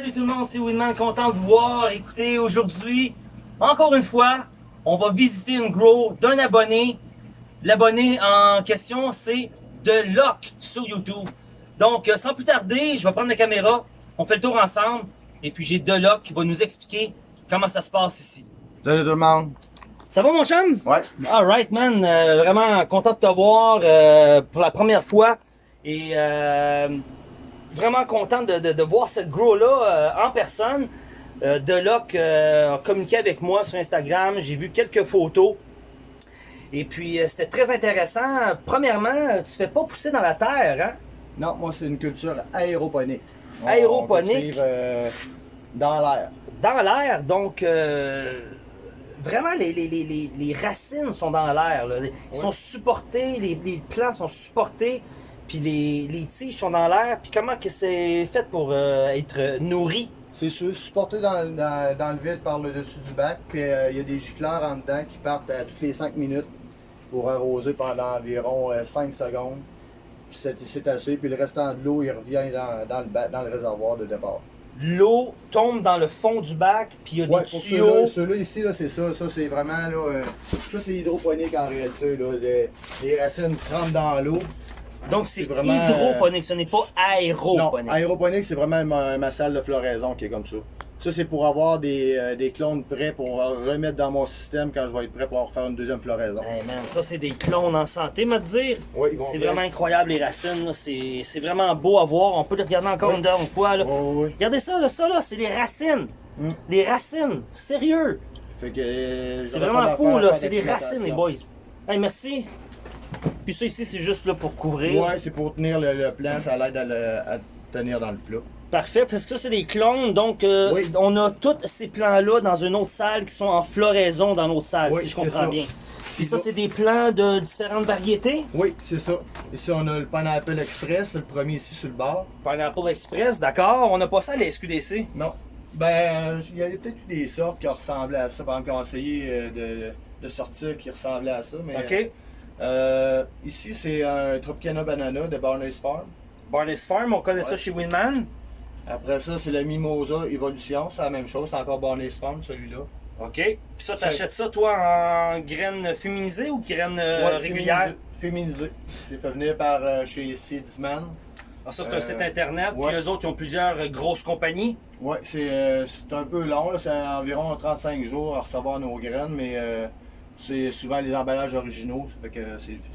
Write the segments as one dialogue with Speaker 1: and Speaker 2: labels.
Speaker 1: salut tout le monde, c'est Winman, content de vous voir. Écoutez, aujourd'hui, encore une fois, on va visiter une grow d'un abonné. L'abonné en question, c'est de sur YouTube. Donc, euh, sans plus tarder, je vais prendre la caméra, on fait le tour ensemble, et puis j'ai Deloc qui va nous expliquer comment ça se passe ici.
Speaker 2: Salut tout le monde.
Speaker 1: Ça va mon chum?
Speaker 2: Ouais.
Speaker 1: Alright man, Euh, vraiment content de te voir euh, pour la première fois. Et euh, vraiment content de, de- de voir cette grow-là euh, en personne. Euh, Deloc euh, a communiqué avec moi sur Instagram, j'ai vu quelques photos. Et puis euh, c'était très intéressant. Premièrement, tu fais pas pousser dans la terre, hein?
Speaker 2: Non, moi c'est une culture aéroponique. On-
Speaker 1: Aéroponique.
Speaker 2: on cultive, dans l'air.
Speaker 1: Dans l'air, donc vraiment les, les, les, les, racines sont dans l'air. là. Ils
Speaker 2: Oui.
Speaker 1: sont supportés, les, les plants sont supportés, puis les, les tiges sont dans l'air. Puis comment que c'est fait pour euh, être nourri?
Speaker 2: C'est su- supporté dans, dans, dans le vide par le dessus du bac, puis euh, il y a des gicleurs en dedans qui partent à toutes les 5 minutes pour arroser pendant environ euh, 5 secondes. Puis c'est assez, puis le restant de l'eau il revient dans, dans le bac, dans le réservoir de départ.
Speaker 1: L'eau tombe dans le fond du bac, puis il y a
Speaker 2: Ouais,
Speaker 1: des tuyaux.
Speaker 2: ceux-là, ici, là, c'est ça. Ça, c'est vraiment, là, euh, ça, c'est hydroponique en réalité, là. Les, les racines trempent dans l'eau.
Speaker 1: Donc c'est
Speaker 2: vraiment,
Speaker 1: hydroponique, ce n'est pas
Speaker 2: Non,
Speaker 1: aéroponique.
Speaker 2: aéroponique, c'est vraiment ma, ma salle de floraison qui est comme ça. Ça, c'est pour avoir des, euh, des clones prêts pour remettre dans mon système quand je vais être prêt pour faire une deuxième floraison.
Speaker 1: Hey man, ça c'est des clones en santé, me dire.
Speaker 2: Oui,
Speaker 1: C'est vraiment incroyable les racines, c'est vraiment beau à voir. On peut les regarder encore
Speaker 2: Oui.
Speaker 1: une dernière fois. Là.
Speaker 2: Ouais.
Speaker 1: Regardez ça, là, ça là, c'est les racines.
Speaker 2: Mm.
Speaker 1: Les racines, sérieux.
Speaker 2: Fait que, euh,
Speaker 1: C'est vraiment fou, là. C'est des racines, les boys. Hey, merci. Puis ça ici, c'est juste là pour couvrir.
Speaker 2: Ouais, c'est pour tenir le, le plant, ça l'aide à, le- à tenir dans le plat.
Speaker 1: Parfait, parce que ça, c'est des clones. Donc, euh,
Speaker 2: Oui.
Speaker 1: on a tous ces plants-là dans une autre salle qui sont en floraison dans notre salle,
Speaker 2: Oui,
Speaker 1: si je comprends bien. Puis ça, c'est des plants de différentes variétés?
Speaker 2: Oui, c'est ça. Ici, on a le Pineapple Express, le premier ici sur le bord.
Speaker 1: Pineapple Express, d'accord. On n'a pas ça à la SQDC.
Speaker 2: Non. Ben, il y a peut-être eu des sortes qui ressemblaient à ça. Par exemple, qui ont essayé euh, de, de sortir qui ressemblaient à ça. Mais,
Speaker 1: OK.
Speaker 2: Euh, ici, c'est un Tropicana Banana de Barney's Farm.
Speaker 1: Barney's Farm, on connaît ça chez Winman?
Speaker 2: Après ça, c'est le Mimosa Evolution. C'est la même chose. C'est encore Barney's Farm, celui-là.
Speaker 1: OK. Puis ça, t'achètes ça, toi, en graines féminisées ou graines euh,
Speaker 2: Ouais,
Speaker 1: régulières?
Speaker 2: Féminisé. féminisé. J'ai fait venir par euh, chez Seedsman.
Speaker 1: Ah, ça, c'est un
Speaker 2: Euh,
Speaker 1: site internet.
Speaker 2: ouais.
Speaker 1: Puis eux autres, ils ont plusieurs grosses compagnies.
Speaker 2: Ouais, c'est un peu long. C'est environ 35 jours à recevoir nos graines, mais c'est souvent les emballages originaux. Fait que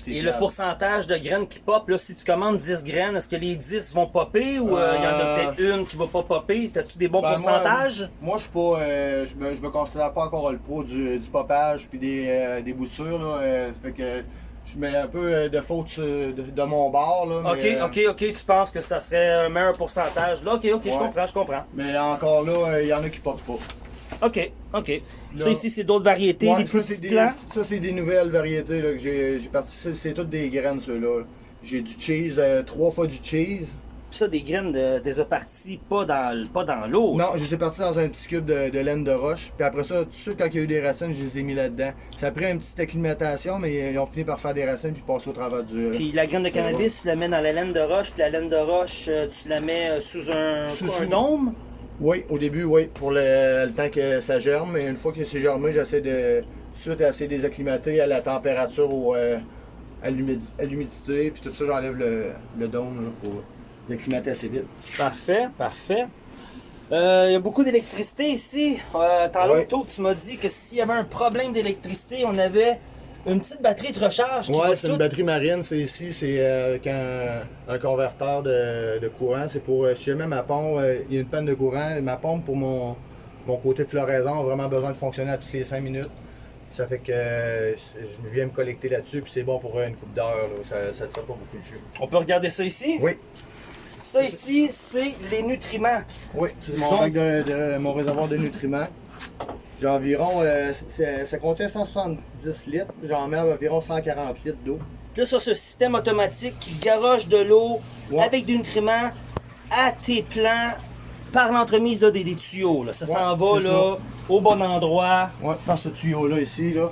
Speaker 1: Et le pourcentage de graines qui pop, là, si tu commandes 10 graines, est-ce que les 10 vont popper ou euh, il y en a
Speaker 2: Euh,
Speaker 1: peut-être une qui va pas popper? C'était-tu des bons
Speaker 2: Ben,
Speaker 1: pourcentages?
Speaker 2: Moi, je suis pas, euh, je me, je me considère pas encore le pro du, du popage puis des, des boutures là. ça fait que je mets un peu de faute de, de mon bord là.
Speaker 1: Ok,
Speaker 2: mais,
Speaker 1: ok, ok, tu penses que ça serait un meilleur pourcentage? Là, ok, ok, je comprends, je comprends.
Speaker 2: Mais encore là, il y en a qui popent pas.
Speaker 1: Ok, ok. Ça ici, c'est d'autres variétés,
Speaker 2: Ouais,
Speaker 1: des
Speaker 2: ça,
Speaker 1: petits
Speaker 2: c'est des,
Speaker 1: plants.
Speaker 2: ça, c'est des nouvelles variétés là, que j'ai j'ai parti. C'est toutes des graines ceux-là. là. J'ai du cheese, euh, trois fois du cheese.
Speaker 1: Puis ça, des graines, de, des a partis pas dans, pas dans l'eau.
Speaker 2: Non, je les ai partis dans un petit cube de, de laine de roche. Puis après ça, tout de suite, quand il y a eu des racines, je les ai mis là-dedans. Ça a pris une petite acclimatation, mais ils ont fini par faire des racines puis passer au travers du.
Speaker 1: Puis la graine de cannabis, tu la mets dans la laine de roche, puis la laine de roche, euh, tu la mets euh, sous un,
Speaker 2: Sous-
Speaker 1: quoi, un
Speaker 2: sous-
Speaker 1: dôme?
Speaker 2: Oui, au début, oui, pour le, le temps que ça germe. Et une fois que c'est germé, j'essaie de tout de suite essayer de les acclimater à la température ou euh, à l'humidi- à l'humidité. Puis tout ça, j'enlève le, le dôme là, pour les acclimater assez vite.
Speaker 1: Parfait, parfait. Euh, Il y a beaucoup d'électricité ici. Euh, Tantôt,
Speaker 2: Ouais.
Speaker 1: tu m'as dit que s'il y avait un problème d'électricité, on avait une petite batterie de recharge
Speaker 2: Ouais, c'est une
Speaker 1: tout-
Speaker 2: batterie marine. C'est ici, c'est euh, avec un, un converteur de, de courant. C'est pour, euh, si jamais ma pompe, euh, il y a une panne de courant, ma pompe pour mon, mon côté floraison a vraiment besoin de fonctionner à toutes les 5 minutes. Ça fait que je viens me collecter là-dessus, puis c'est bon pour une coupe d'heure. Ça ne tire pas beaucoup de jus.
Speaker 1: On peut regarder ça ici?
Speaker 2: Oui,
Speaker 1: Ça ici, c'est les nutriments.
Speaker 2: oui, c'est mon
Speaker 1: Donc-
Speaker 2: bac de, de- mon réservoir de nutriments. J'ai environ, euh, ça contient 170 litres, j'en mets environ 140 litres d'eau.
Speaker 1: Là, ça, ce système automatique qui garoche de l'eau
Speaker 2: Ouais.
Speaker 1: avec des nutriments à tes plants par l'entremise des, des tuyaux. Là. Ça
Speaker 2: Ouais,
Speaker 1: s'en va là, au bon endroit.
Speaker 2: Ouais, dans ce tuyau-là ici, là,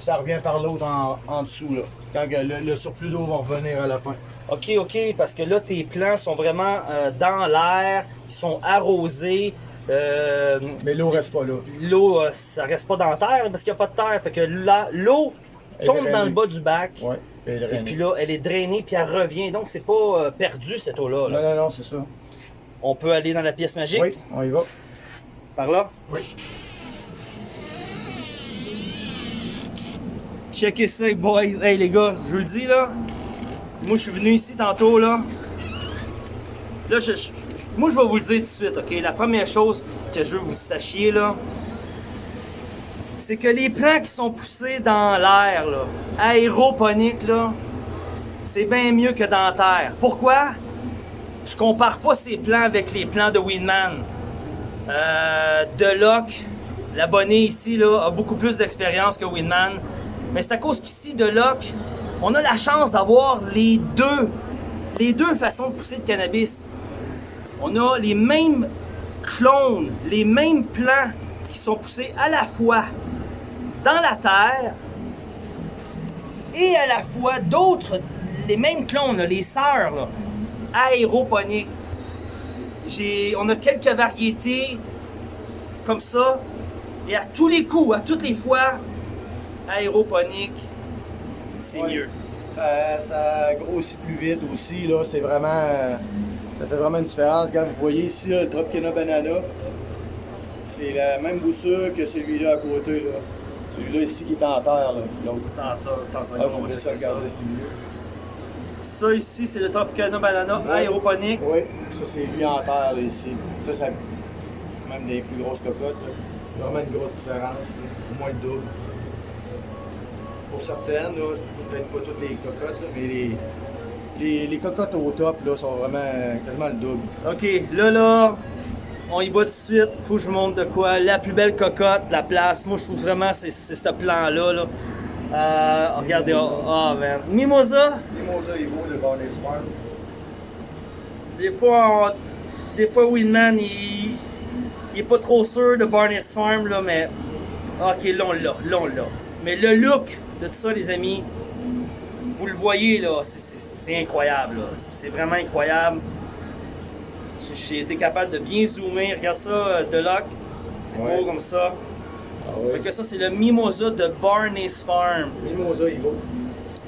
Speaker 2: ça revient par l'autre en, en dessous, là. Quand le surplus d'eau va revenir à la fin.
Speaker 1: OK, OK, parce que là, tes plants sont vraiment euh, dans l'air, ils sont arrosés. Euh,
Speaker 2: Mais l'eau reste pas là.
Speaker 1: l'eau, euh, ça reste pas dans la terre parce qu'il n'y a pas de terre. Fait que l'eau tombe dans le bas du bac.
Speaker 2: Ouais. Et
Speaker 1: Et puis là, elle est drainée, puis elle revient. Donc, c'est pas euh, perdu, cette eau-là. là.
Speaker 2: Non, non, non, c'est ça.
Speaker 1: On peut aller dans la pièce magique?
Speaker 2: Oui, on y va.
Speaker 1: Par là?
Speaker 2: Oui.
Speaker 1: Checkez ça, boys. Hey, les gars, je vous le dis, là. Moi, je suis venu ici tantôt, là. Là, je, je- moi, je vais vous le dire tout de suite, OK? La première chose que je veux que vous sachiez, là, c'est que les plants qui sont poussés dans l'air, là, aéroponiques, là, c'est bien mieux que dans la terre. Pourquoi? Je compare pas ces plants avec les plants de Winman. Euh, Deloc, l'abonné ici, là, a beaucoup plus d'expérience que Winman. Mais c'est à cause qu'ici, Deloc, on a la chance d'avoir les deux, les deux façons de pousser le cannabis. On a les mêmes clones, les mêmes plants qui sont poussés à la fois dans la terre et à la fois d'autres, les mêmes clones, là, les sœurs, là, aéroponiques. J'ai, on a quelques variétés comme ça, et à tous les coups, à toutes les fois, aéroponique, c'est
Speaker 2: Ouais.
Speaker 1: mieux.
Speaker 2: Ça, ça grossit plus vite aussi, là. C'est vraiment. Ça fait vraiment une différence. Quand vous voyez ici, là, le Tropicana Banana, c'est la même boussure que celui-là à côté, là. Celui-là ici qui est en terre, là. Donc,
Speaker 1: Tantôt, tantôt,
Speaker 2: ah,
Speaker 1: on
Speaker 2: ça
Speaker 1: ça. ici, c'est le Tropicana Banana
Speaker 2: Ouais.
Speaker 1: aéroponique.
Speaker 2: Oui, ça c'est lui en terre, là, ici. Ça, ça. Même des plus grosses cocottes, là. Vraiment une grosse différence. Au moins le double. Pour certaines, peut-être pas toutes les cocottes, mais les, les, les cocottes au top, là, sont vraiment quasiment le double.
Speaker 1: Ok, là, là, on y va tout de suite. Faut que je vous montre de quoi. La plus belle cocotte, la place. Moi, je trouve vraiment c'est c'est ce plan-là. Là. Euh, regardez, oh, oh, man. Mimosa,
Speaker 2: Mimosa Evo de Barney's Farm.
Speaker 1: des fois, on- des fois, Winman, il, il est pas trop sûr de Barney's Farm, là, mais. Ok, là, on l'a, là, on l'a. Mais le look de tout ça, les amis, vous le voyez, là, c'est- incroyable. C'est vraiment incroyable. J'ai- été capable de bien zoomer. Regarde ça, euh, Deloc. C'est
Speaker 2: Ouais.
Speaker 1: beau comme ça.
Speaker 2: Ah
Speaker 1: que ça, c'est le Mimosa de Barney's Farm.
Speaker 2: Mimosa Evo.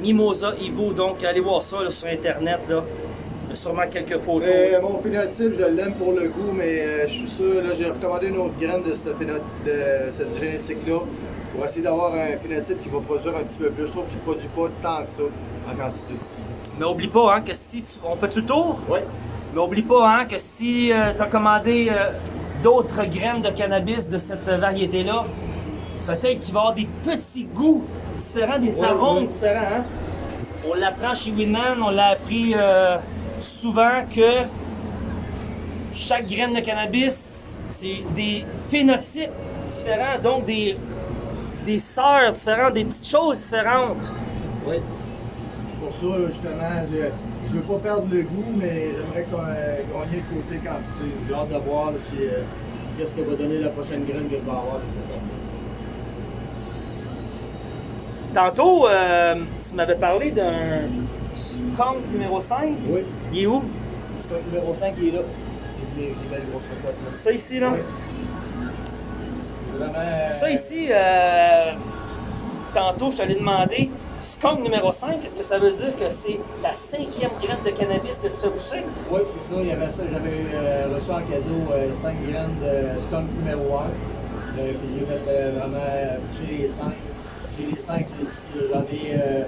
Speaker 1: Mimosa Evo, donc allez voir ça là, sur internet. Là. Il y a sûrement quelques photos.
Speaker 2: Euh, mon phénotype, je l'aime pour le goût, mais euh, je suis sûr, là, j'ai recommandé une autre graine de, ce de cette génétique-là pour essayer d'avoir un phénotype qui va produire un petit peu plus. Je trouve qu'il ne produit pas tant que ça en quantité.
Speaker 1: Mais oublie pas hein, que si tu... On fait le tour?
Speaker 2: Oui.
Speaker 1: Mais oublie pas hein, que si tu as commandé euh, d'autres graines de cannabis de cette variété-là, peut-être qu'il va y avoir des petits goûts différents, des
Speaker 2: Ouais,
Speaker 1: arômes
Speaker 2: ouais.
Speaker 1: différents. hein. On l'apprend chez Winman, on l'a appris euh, souvent que chaque graine de cannabis, c'est des phénotypes différents, donc des, des sœurs différentes, des petites choses différentes.
Speaker 2: Oui. Pour ça, justement, je ne veux pas perdre le goût, mais j'aimerais qu'on euh, gagner le côté quantité. J'ai hâte de voir si, euh, qu'est-ce que va donner la prochaine graine que je vais avoir.
Speaker 1: Tantôt, euh, tu m'avais parlé d'un skunk numéro 5.
Speaker 2: Oui.
Speaker 1: Il est où?
Speaker 2: Le numéro 5 qui est là. Les belles grosses cocottes, là.
Speaker 1: Ça ici, là?
Speaker 2: Oui. Euh,
Speaker 1: Ça ici, euh, tantôt, je t'allais demander, skunk numéro 5, est-ce que ça veut dire que c'est la cinquième graine de cannabis que tu fais pousser?
Speaker 2: Oui, c'est ça. Il y avait ça. J'avais euh, reçu en cadeau 5 graines de skunk numéro 1. Euh, puis j'ai fait euh, vraiment euh, pousser les 5. J'ai les 5 ici. J'en ai. Euh,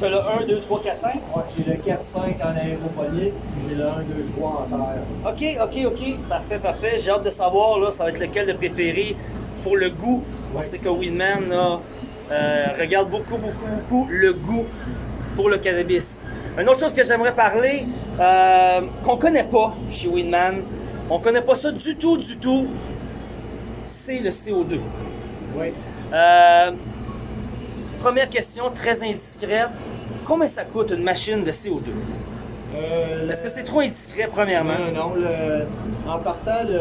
Speaker 1: T'as le 1, 2, 3, 4, 5?
Speaker 2: ouais, j'ai le 4-5 en aéroponique. Puis j'ai le 1, 2, 3 en terre.
Speaker 1: Ok, ok, ok. Parfait, parfait. J'ai hâte de savoir, là, ça va être lequel de préféré pour le goût. On sait que Winman, là, euh, regarde beaucoup, beaucoup, beaucoup le goût pour le cannabis. Une autre chose que j'aimerais parler, euh, qu'on connaît pas chez Winman, on connaît pas ça du tout, du tout, c'est le CO2.
Speaker 2: Oui.
Speaker 1: Euh, première question, très indiscrète. Combien ça coûte une machine de CO2?
Speaker 2: Euh,
Speaker 1: Est-ce que c'est trop indiscret, premièrement?
Speaker 2: Non, non, non. Le, en partant, le,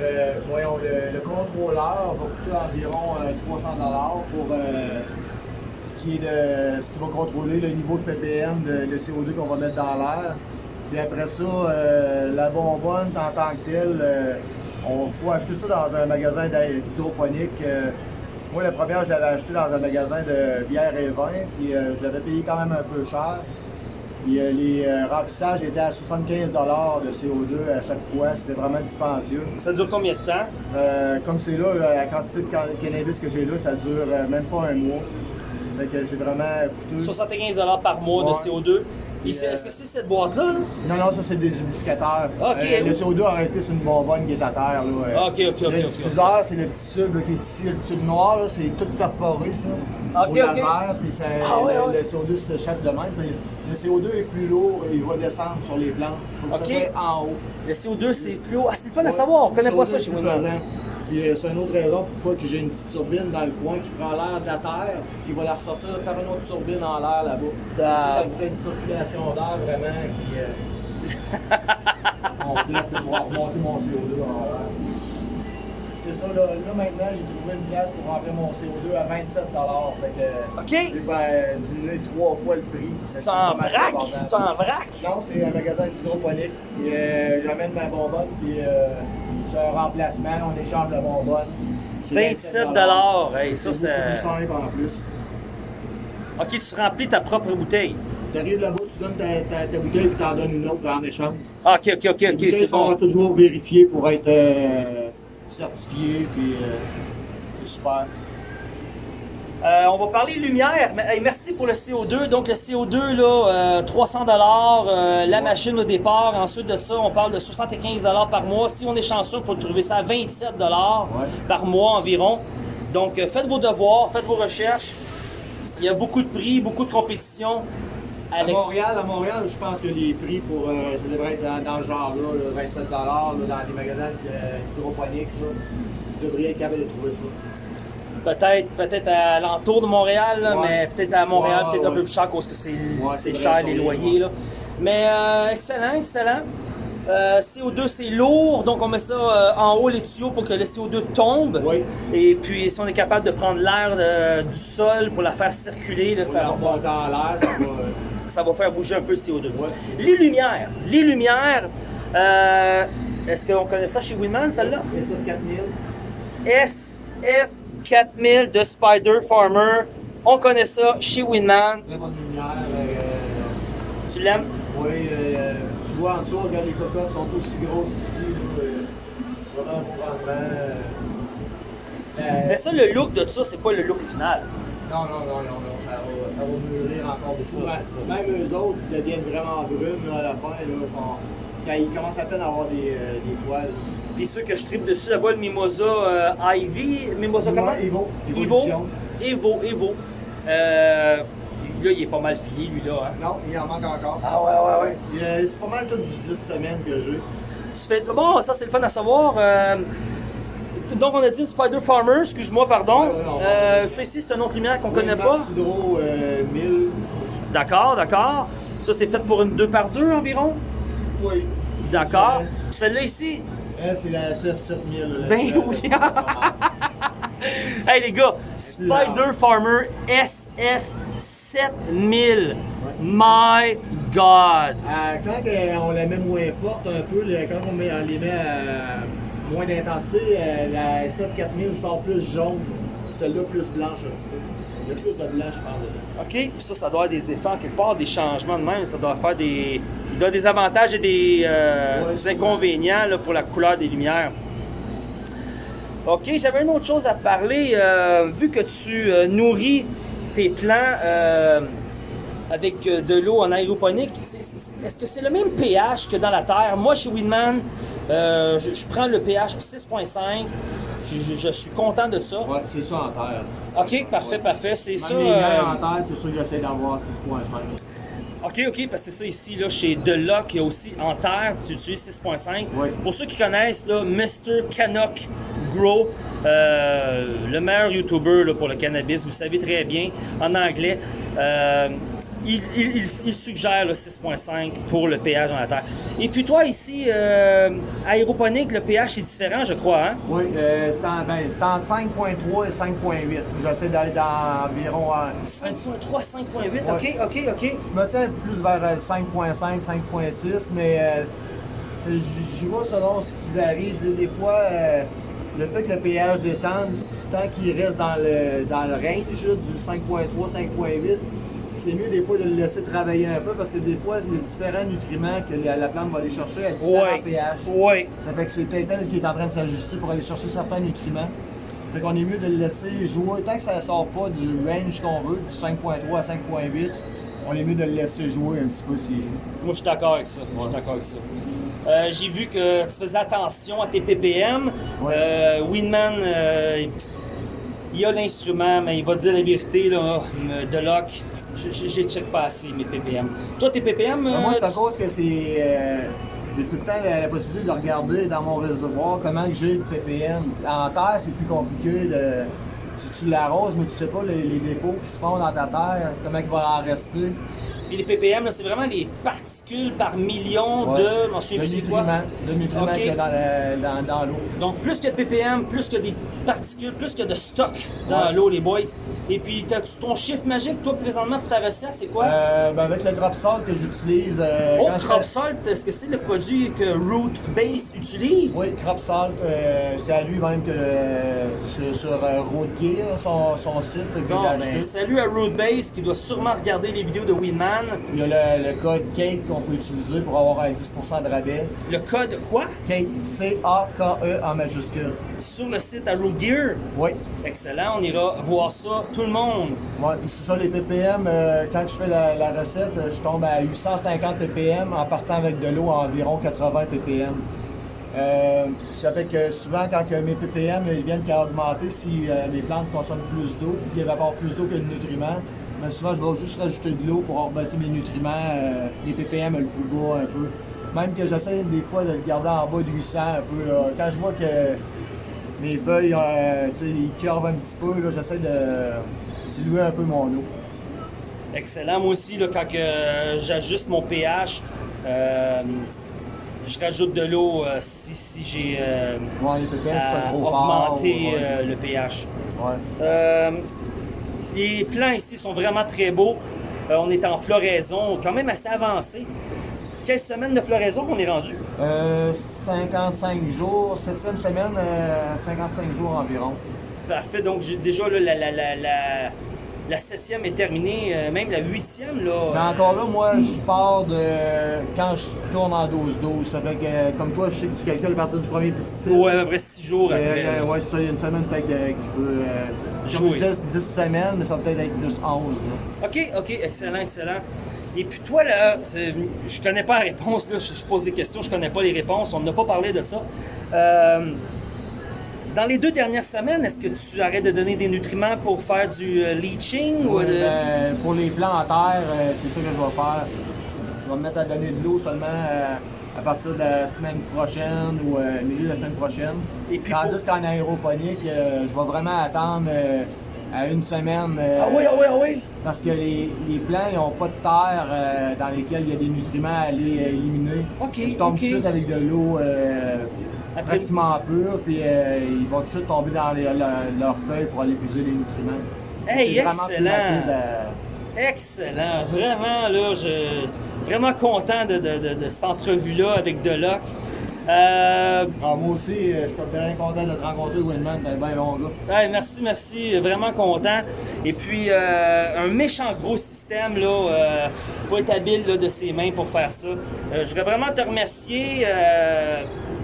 Speaker 2: Euh, le, le contrôleur va coûter environ euh, 300 pour euh, ce, qui est de, ce va contrôler le niveau de ppm de, de CO2 qu'on va mettre dans l'air. Puis après ça, euh, la bonbonne en tant que telle, on faut acheter ça dans un magasin d'hyd- d'hydroponique. moi, la première, je l'avais acheté dans un magasin de bière et vin, puis je l'avais payé quand même un peu cher. Puis euh, les euh, remplissages étaient à 75 de CO2 à chaque fois. C'était vraiment dispendieux.
Speaker 1: Ça dure combien de temps?
Speaker 2: Euh, comme c'est là, la quantité de can- cannabis que j'ai là, ça dure même pas un mois. Fait que c'est vraiment coûteux.
Speaker 1: 75 par mois de
Speaker 2: Ouais.
Speaker 1: CO2.
Speaker 2: Euh,
Speaker 1: Est-ce que c'est cette boîte-là? là?
Speaker 2: Non, non, ça c'est des humidificateurs.
Speaker 1: Ok.
Speaker 2: Euh, le CO2 aurait sur une bonbonne qui est à terre. Là, euh.
Speaker 1: Ok, ok, ok,
Speaker 2: Le diffuseur, c'est le petit tube là, qui est ici, le tube noir, c'est tout perforé ça. Au laser, puis ça-
Speaker 1: Ah ouais,
Speaker 2: le,
Speaker 1: ouais.
Speaker 2: le CO2 s'échappe de même. Puis le CO2 est plus lourd, il va descendre sur les plantes. Ça soit en haut.
Speaker 1: Le CO2, c'est plus haut. Ah, c'est le fun à savoir. On connaît
Speaker 2: Le
Speaker 1: pas
Speaker 2: CO2
Speaker 1: ça chez
Speaker 2: plus pesant. Puis euh, c'est une autre raison pourquoi que j'ai une petite turbine dans le coin qui prend l'air de la terre, qui va la ressortir par une autre turbine en l'air là-bas.
Speaker 1: Ah.
Speaker 2: Ça, ça crée une circulation d'air vraiment qui euh, complète pour pouvoir remonter mon CO2 en l'air. C'est ça, là, là maintenant j'ai trouvé une place pour remplir mon CO2 à 27 Fait que
Speaker 1: Ok.
Speaker 2: j'ai ben, diminué trois fois le prix.
Speaker 1: C'est en vrac? C'est en vrac?
Speaker 2: Non, c'est un magasin d'hydroponique. Puis, euh, j'amène ma bonbonne, puis euh, un remplacement, on échange bonbonne. C'est
Speaker 1: 27 Hey, ça,
Speaker 2: c'est plus simple en plus.
Speaker 1: Ok, tu remplis ta propre bouteille.
Speaker 2: Tu arrives là-bas, tu donnes ta, ta, ta bouteille, puis t'en donnes une autre en échange.
Speaker 1: Ah, Ok, ok, ok, ok, c'est bon.
Speaker 2: toujours vérifiées pour être euh, certifiées, puis euh, c'est super.
Speaker 1: Euh, on va parler lumière. Mais, hey, merci pour le CO2. Donc, le CO2, là, euh, 300 euh, la machine au départ. Ensuite de ça, on parle de 75 par mois. Si on est chanceux, on peut trouver ça à 27 par mois environ. Donc, faites vos devoirs, faites vos recherches. Il y a beaucoup de prix, beaucoup de compétition.
Speaker 2: À Montréal, à Montréal, je pense que les prix pour, euh, ça devrait être dans, dans ce genre-là, là, 27 là, dans les magasins hydroponiques. Vous devriez être capable de trouver ça.
Speaker 1: Peut-être peut-être à l'entour de Montréal, là,
Speaker 2: Ouais.
Speaker 1: mais peut-être à Montréal,
Speaker 2: Ouais,
Speaker 1: peut-être un peu plus cher parce que c'est cher les loyers. Là. Mais euh, excellent, excellent. Euh, CO2 c'est lourd, donc on met ça euh, en haut les tuyaux pour que le CO2 tombe.
Speaker 2: Oui.
Speaker 1: Et puis si on est capable de prendre l'air du sol pour la faire circuler, là, ça, va,
Speaker 2: ça va. euh,
Speaker 1: ça va faire bouger un peu le CO2.
Speaker 2: Ouais.
Speaker 1: Les lumières, les lumières, euh, est-ce qu'on connaît ça chez Winman celle-là?
Speaker 2: Et ça, 4000.
Speaker 1: SF4000 de Spider Farmer. On connaît ça chez Winman.
Speaker 2: Très bonne lumière. euh,
Speaker 1: Tu l'aimes?
Speaker 2: oui, euh, tu vois en dessous, regarde, les cocottes sont aussi grosses ici. euh, vraiment rendement. euh,
Speaker 1: Mais ça, le look de ça, c'est pas le look final.
Speaker 2: Non, non, non, non, non, ça va, ça va mûrir encore beaucoup.
Speaker 1: ça,
Speaker 2: Ouais,
Speaker 1: c'est ça.
Speaker 2: Même eux autres, ils deviennent vraiment brunes là, à la fin. Là, sont- quand ils commencent à peine à avoir des, euh, des poils.
Speaker 1: Puis ceux que je tripe dessus là-bas, le Mimosa euh, Ivy. Mimosa comment?
Speaker 2: Evo.
Speaker 1: Evo. Evo, Evo. Euh, là, il est pas mal fini, lui, là. hein.
Speaker 2: Non, il en manque encore.
Speaker 1: Ah ouais, ouais, ouais.
Speaker 2: Euh, C'est pas mal tout du 10 semaines que j'ai.
Speaker 1: Tu fais bon, ça c'est le fun à savoir. Euh, donc on a dit une Spider Farmer, excuse-moi, pardon.
Speaker 2: Va-
Speaker 1: Euh, ça ici, c'est une autre lumière qu'on connaît pas.
Speaker 2: Euh, 1000.
Speaker 1: D'accord, d'accord. Ça c'est fait pour une 2 par 2 environ?
Speaker 2: Oui.
Speaker 1: D'accord. Celle-là ici.
Speaker 2: Elle, c'est la SF7000. la-
Speaker 1: Ben
Speaker 2: la-
Speaker 1: oui. Hey les gars. Spider Farmer SF7000. My God.
Speaker 2: Euh, quand euh, on la met moins forte un peu, quand on, met, on les met à moins d'intensité, euh, la SF4000 sort plus jaune. Celle-là plus blanche un petit peu. Il y a plus de blanc, je pense. dedans.
Speaker 1: OK, puis ça, ça doit avoir des effets en quelque part, des changements de même. Ça doit faire des. Il doit des avantages et des, euh,
Speaker 2: Ouais,
Speaker 1: des inconvénients là, pour la couleur des lumières. OK, j'avais une autre chose à te parler. Euh, vu que tu euh, nourris tes plants avec euh, de l'eau en aéroponique, est-ce que c'est le même pH que dans la terre? Moi, chez Winman, euh, je, je prends le pH 6.5. Je, je- je suis content de ça.
Speaker 2: Ouais, c'est ça en terre.
Speaker 1: OK, parfait, parfait. C'est ça.
Speaker 2: les
Speaker 1: euh,
Speaker 2: en terre, c'est sûr que j'essaie d'avoir 6.5.
Speaker 1: OK, OK, parce que c'est ça ici, là, chez Deloc, il y a aussi en terre, tu utilises 6.5.
Speaker 2: Oui.
Speaker 1: Pour ceux qui connaissent, là, Mr. Canuck Grow, euh, le meilleur YouTuber là, pour le cannabis, vous savez très bien, en anglais. Euh, il, il- il- il suggère le 6.5 pour le pH dans la terre. Et puis toi, ici, euh, aéroponique, le pH est différent, je crois. Hein?
Speaker 2: Oui, euh, c'est en- ben, entre 5.3 et 5.8. J'essaie d'aller dans environ. euh,
Speaker 1: 5.3, 5.8,
Speaker 2: Ouais.
Speaker 1: ok, ok, ok.
Speaker 2: Je me tiens plus vers euh, le 5.5, 5.6, mais euh, j'y vais selon ce qui varie. Des fois, euh, le fait que le pH descende, tant qu'il reste dans le, dans le range du 5.3, 5.8, c'est mieux des fois de le laisser travailler un peu parce que des fois, les différents nutriments que la, la plante va aller chercher à différents pH. Ça fait que c'est peut-être elle qui est en train de s'ajuster pour aller chercher certains nutriments. Fait qu'on est mieux de le laisser jouer. Tant que ça ne sort pas du range qu'on veut, du 5.3 à 5.8, on est mieux de le laisser jouer un petit peu s'il joue.
Speaker 1: Moi, je suis d'accord avec ça. Je suis d'accord avec ça. Euh, J'ai vu que tu faisais attention à tes ppm.
Speaker 2: Ouais.
Speaker 1: Euh, Winman, euh, il a l'instrument, mais il va dire la vérité, là, de lock. je- J'ai check pas assez mes ppm. Toi, tes ppm,
Speaker 2: Mais moi,
Speaker 1: euh,
Speaker 2: c'est à
Speaker 1: tu-
Speaker 2: cause que c'est. euh, j'ai tout le temps la, la possibilité de regarder dans mon réservoir comment j'ai de ppm. En terre, c'est plus compliqué de. Tu, tu l'arroses, mais tu sais pas les, les dépôts qui se font dans ta terre, comment il va en rester.
Speaker 1: Puis les ppm, c'est vraiment les particules par million
Speaker 2: Ouais.
Speaker 1: de. Je m'en souviens
Speaker 2: Le
Speaker 1: plus c'est quoi.
Speaker 2: nutriment, le nutriment
Speaker 1: Ok.
Speaker 2: qu'il y a dans, le- dans, dans l'eau.
Speaker 1: Donc, plus que de ppm, plus que des particules, plus que de stock dans
Speaker 2: Ouais.
Speaker 1: l'eau, les boys. Et puis, ton chiffre magique, toi, présentement, pour ta recette, c'est quoi?
Speaker 2: Euh, ben avec le drop salt que j'utilise. euh,
Speaker 1: oh,
Speaker 2: quand je
Speaker 1: Salt, est-ce que c'est le produit que Root Base utilise?
Speaker 2: Oui, Crop Salt, euh, c'est à lui même que euh, sur, euh, Road Gear, son, son site que
Speaker 1: Bon,
Speaker 2: acheté.
Speaker 1: ben, salut à Root Base qui doit sûrement regarder les vidéos de Winman.
Speaker 2: Il y a le, le code CAKE qu'on peut utiliser pour avoir un 10% de rabais.
Speaker 1: Le code quoi?
Speaker 2: CAKE, C-A-K-E en majuscule.
Speaker 1: Sur le site à Gear?
Speaker 2: Oui.
Speaker 1: Excellent, on ira voir ça, tout le monde.
Speaker 2: Ouais, puis c'est ça, les ppm, euh, quand je fais la, la recette, euh, je tombe à 850 ppm en partant avec de l'eau à environ 80 ppm. Euh, ça fait que souvent, quand que mes ppm ils viennent qu'à augmenter, si euh, les plantes consomment plus d'eau, ils évaporent plus d'eau que de nutriments, mais souvent, je vais juste rajouter de l'eau pour baisser mes nutriments, euh, les ppm le plus bas un peu. Même que j'essaie des fois de le garder en bas de 800 un peu. là. Quand je vois que mes feuilles, euh, tu sais, ils curvent un petit peu, là, j'essaie de diluer un peu mon eau.
Speaker 1: Excellent, moi aussi, là, quand euh, j'ajuste mon pH, euh, je rajoute de l'eau euh, si, si j'ai euh,
Speaker 2: Ouais,
Speaker 1: augmenter
Speaker 2: ouais.
Speaker 1: euh, le pH.
Speaker 2: Ouais.
Speaker 1: Euh, les plants ici sont vraiment très beaux. Euh, on est en floraison, quand même assez avancé. Quelle semaine de floraison qu'on est rendu?
Speaker 2: Euh, 55 jours, septième semaine, euh, 55 jours environ.
Speaker 1: Parfait, donc déjà là, la, la, la, la, la septième est terminée, euh, même la huitième. Là,
Speaker 2: Mais
Speaker 1: euh,
Speaker 2: encore là, moi, je pars de quand je tourne en 12-12. Ça fait que, euh, comme toi, je sais que tu calcules à partir du premier pesticide.
Speaker 1: ouais, à peu près six jours
Speaker 2: Euh,
Speaker 1: après.
Speaker 2: euh, ouais, c'est ça, il y a une semaine peut-être euh, qui peut. Comme je disais, c'est 10 semaines, mais ça va peut-être être plus 11. là.
Speaker 1: OK, OK, excellent, excellent. Et puis toi, là, je connais pas la réponse, là, je pose des questions, je connais pas les réponses, on n'a pas parlé de ça. Euh, dans les deux dernières semaines, est-ce que tu arrêtes de donner des nutriments pour faire du euh, leaching ou de...
Speaker 2: ben, pour les plants en terre, euh, c'est ça que je vais faire. Je vais me mettre à donner de l'eau seulement euh, à partir de la semaine prochaine ou euh, milieu de la semaine prochaine.
Speaker 1: Et puis
Speaker 2: Tandis
Speaker 1: pour-
Speaker 2: qu'en aéroponique, euh, je vais vraiment attendre euh, à une semaine.
Speaker 1: Ah oui, ah oui, ah oui!
Speaker 2: Parce que les, les plants, ils n'ont pas de terre dans lesquelles il y a des nutriments à aller éliminer.
Speaker 1: Ok,
Speaker 2: Je tombe
Speaker 1: ok.
Speaker 2: tout de suite avec de l'eau pratiquement pure, puis ils vont tout de suite tomber dans les- leurs feuilles pour aller puiser les nutriments.
Speaker 1: Hey, excellent!
Speaker 2: à-
Speaker 1: Excellent! Vraiment, là, je vraiment content de, de, de, de cette entrevue-là avec Deloc. Euh,
Speaker 2: Ah, moi aussi, euh, je suis bien content de te rencontrer, Winman, t'es bien bon gars.
Speaker 1: Ouais, merci, merci, vraiment content. Et puis, euh, un méchant gros système, là, euh, faut être habile là, de ses mains pour faire ça. Je voudrais vraiment te remercier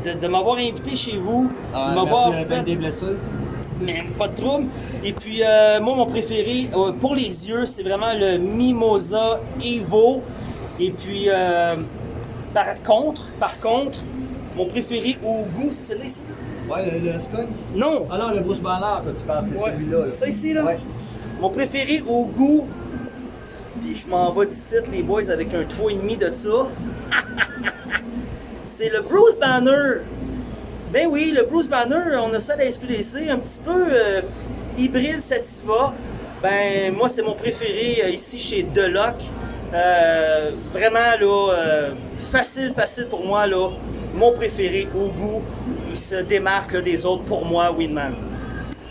Speaker 1: de, de m'avoir invité chez vous,
Speaker 2: Ah,
Speaker 1: m'avoir fait,
Speaker 2: des blessés.
Speaker 1: mais pas de trouble. Et puis, moi, mon préféré, pour les yeux, c'est vraiment le Mimosa Evo. Et puis, euh, par contre, par contre, mon préféré au goût, c'est celui-là ici.
Speaker 2: Ouais, le, le.
Speaker 1: Non,
Speaker 2: Ah non, le Bruce Banner que tu parles, c'est
Speaker 1: Ouais,
Speaker 2: celui-là. là.
Speaker 1: ça ici, là.
Speaker 2: Ouais.
Speaker 1: Mon préféré au goût. Puis je m'en vais d'ici, les boys, avec un 3,5 de ça. C'est le Bruce Banner. Ben oui, le Bruce Banner, on a ça à la SQDC, un petit peu euh, hybride Sativa. Ben moi, c'est mon préféré euh, ici chez Deloc. Euh, vraiment, là, euh, facile, facile pour moi, là. Mon préféré au goût. Il se démarque là, des autres pour moi, Winman.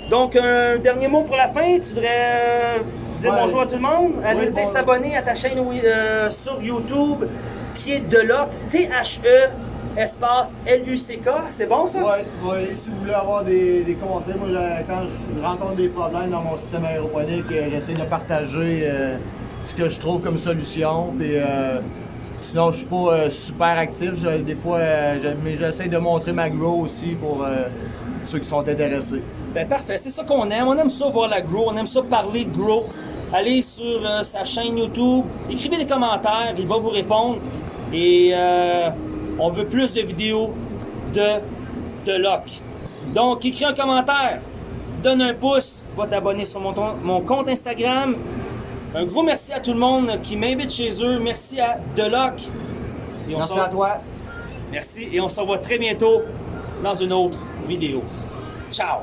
Speaker 1: Donc, un dernier mot pour la fin. Tu voudrais euh, dire
Speaker 2: Ouais.
Speaker 1: bonjour à tout le monde? Allez
Speaker 2: Oui, bon-
Speaker 1: s'abonner à ta chaîne oui, euh, sur YouTube qui est Deloc, T-H-E, espace L-U-C-K. C'est bon ça?
Speaker 2: Ouais, si vous voulez avoir des, des conseils, moi quand je rencontre des problèmes dans mon système aéroponique, j'essaie de partager euh, que je trouve comme solution. Puis, euh, sinon, je suis pas euh, super actif. Je- des fois, euh, mais j'essaie de montrer ma grow aussi pour ceux qui sont intéressés.
Speaker 1: Ben parfait, c'est ça qu'on aime. On aime ça voir la grow, on aime ça parler de grow. Allez sur sa chaîne YouTube, écrivez des commentaires, il va vous répondre. Et on veut plus de vidéos de, de Loc. Donc écris un commentaire, donne un pouce, va t'abonner sur mon, mon compte Instagram. Un gros merci à tout le monde qui m'invite chez eux. Merci à Deloc. Et on
Speaker 2: Merci à toi.
Speaker 1: Merci et on se revoit très bientôt dans une autre vidéo. Ciao!